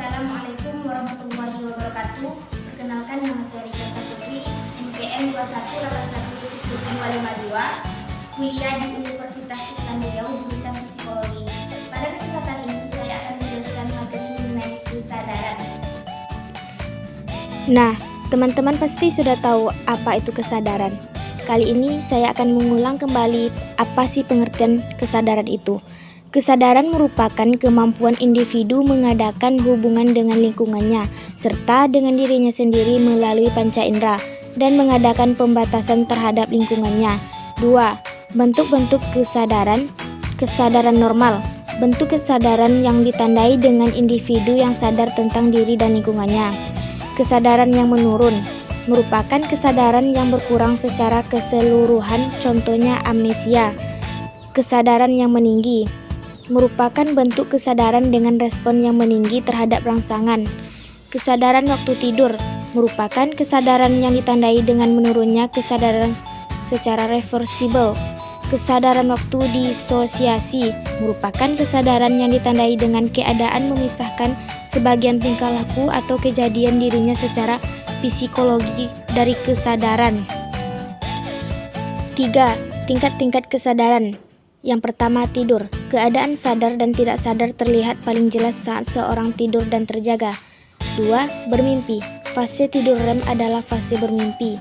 Assalamualaikum warahmatullahi wabarakatuh. Perkenalkan nama saya Rika Saputri, NPM 2181952, kuliah di Universitas Islam Riau jurusan Psikologi. Pada kesempatan ini saya akan menjelaskan materi mengenai kesadaran. Nah, teman-teman pasti sudah tahu apa itu kesadaran. Kali ini saya akan mengulang kembali apa sih pengertian kesadaran itu. Kesadaran merupakan kemampuan individu mengadakan hubungan dengan lingkungannya, serta dengan dirinya sendiri melalui panca indera, dan mengadakan pembatasan terhadap lingkungannya. 2. Bentuk-bentuk kesadaran Kesadaran normal Bentuk kesadaran yang ditandai dengan individu yang sadar tentang diri dan lingkungannya. Kesadaran yang menurun merupakan kesadaran yang berkurang secara keseluruhan, contohnya amnesia. Kesadaran yang meninggi merupakan bentuk kesadaran dengan respon yang meninggi terhadap rangsangan. Kesadaran waktu tidur merupakan kesadaran yang ditandai dengan menurunnya kesadaran secara reversible. Kesadaran waktu disosiasi merupakan kesadaran yang ditandai dengan keadaan memisahkan sebagian tingkah laku atau kejadian dirinya secara psikologi dari kesadaran. 3. Tingkat-tingkat kesadaran yang pertama, tidur. Keadaan sadar dan tidak sadar terlihat paling jelas saat seorang tidur dan terjaga. 2. Bermimpi. Fase tidur REM adalah fase bermimpi.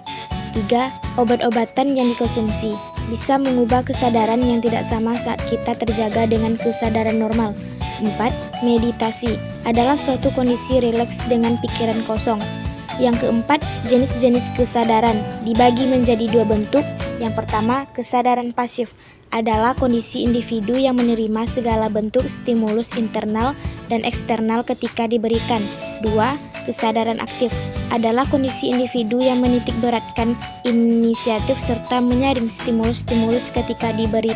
3. Obat-obatan yang dikonsumsi bisa mengubah kesadaran yang tidak sama saat kita terjaga dengan kesadaran normal. 4. Meditasi adalah suatu kondisi rileks dengan pikiran kosong. Yang keempat, jenis-jenis kesadaran dibagi menjadi dua bentuk. Yang pertama, kesadaran pasif adalah kondisi individu yang menerima segala bentuk stimulus internal dan eksternal ketika diberikan. 2. Kesadaran aktif adalah kondisi individu yang menitik beratkan inisiatif serta menyaring stimulus-stimulus ketika diberi.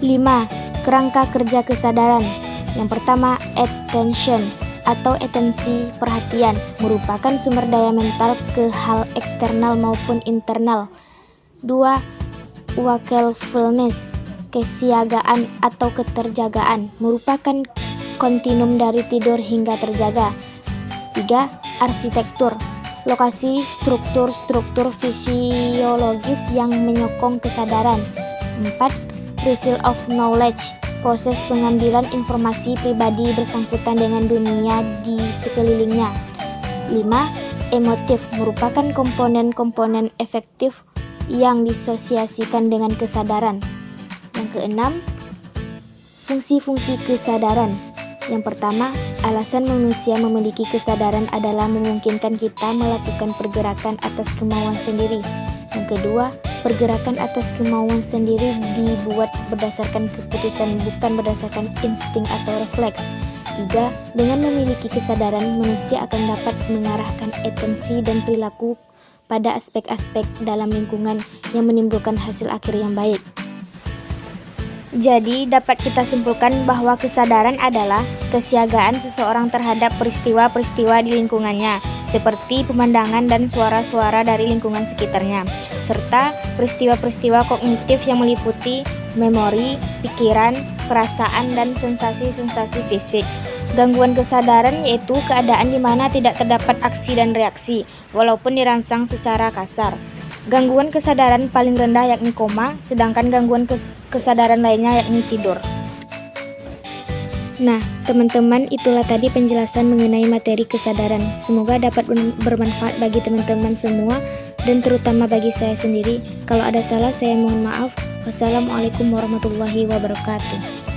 5. Kerangka kerja kesadaran Yang pertama, attention atau atensi perhatian merupakan sumber daya mental ke hal eksternal maupun internal. 2 wakefulness, kesiagaan atau keterjagaan, merupakan kontinum dari tidur hingga terjaga. 3. Arsitektur Lokasi struktur-struktur fisiologis yang menyokong kesadaran. 4. Result of knowledge Proses pengambilan informasi pribadi bersangkutan dengan dunia di sekelilingnya. 5. Emotif merupakan komponen-komponen efektif yang disosiasikan dengan kesadaran. Yang keenam, fungsi-fungsi kesadaran. Yang pertama, alasan manusia memiliki kesadaran adalah memungkinkan kita melakukan pergerakan atas kemauan sendiri. Yang kedua, pergerakan atas kemauan sendiri dibuat berdasarkan keputusan bukan berdasarkan insting atau refleks. Tiga, dengan memiliki kesadaran, manusia akan dapat mengarahkan atensi dan perilaku pada aspek-aspek dalam lingkungan yang menimbulkan hasil akhir yang baik. Jadi, dapat kita simpulkan bahwa kesadaran adalah kesiagaan seseorang terhadap peristiwa-peristiwa di lingkungannya, seperti pemandangan dan suara-suara dari lingkungan sekitarnya, serta peristiwa-peristiwa kognitif yang meliputi memori, pikiran, perasaan, dan sensasi-sensasi fisik. Gangguan kesadaran yaitu keadaan di mana tidak terdapat aksi dan reaksi, walaupun dirangsang secara kasar. Gangguan kesadaran paling rendah yakni koma, sedangkan gangguan kes kesadaran lainnya yakni tidur. Nah, teman-teman, itulah tadi penjelasan mengenai materi kesadaran. Semoga dapat bermanfaat bagi teman-teman semua dan terutama bagi saya sendiri. Kalau ada salah, saya mohon maaf. Wassalamualaikum warahmatullahi wabarakatuh.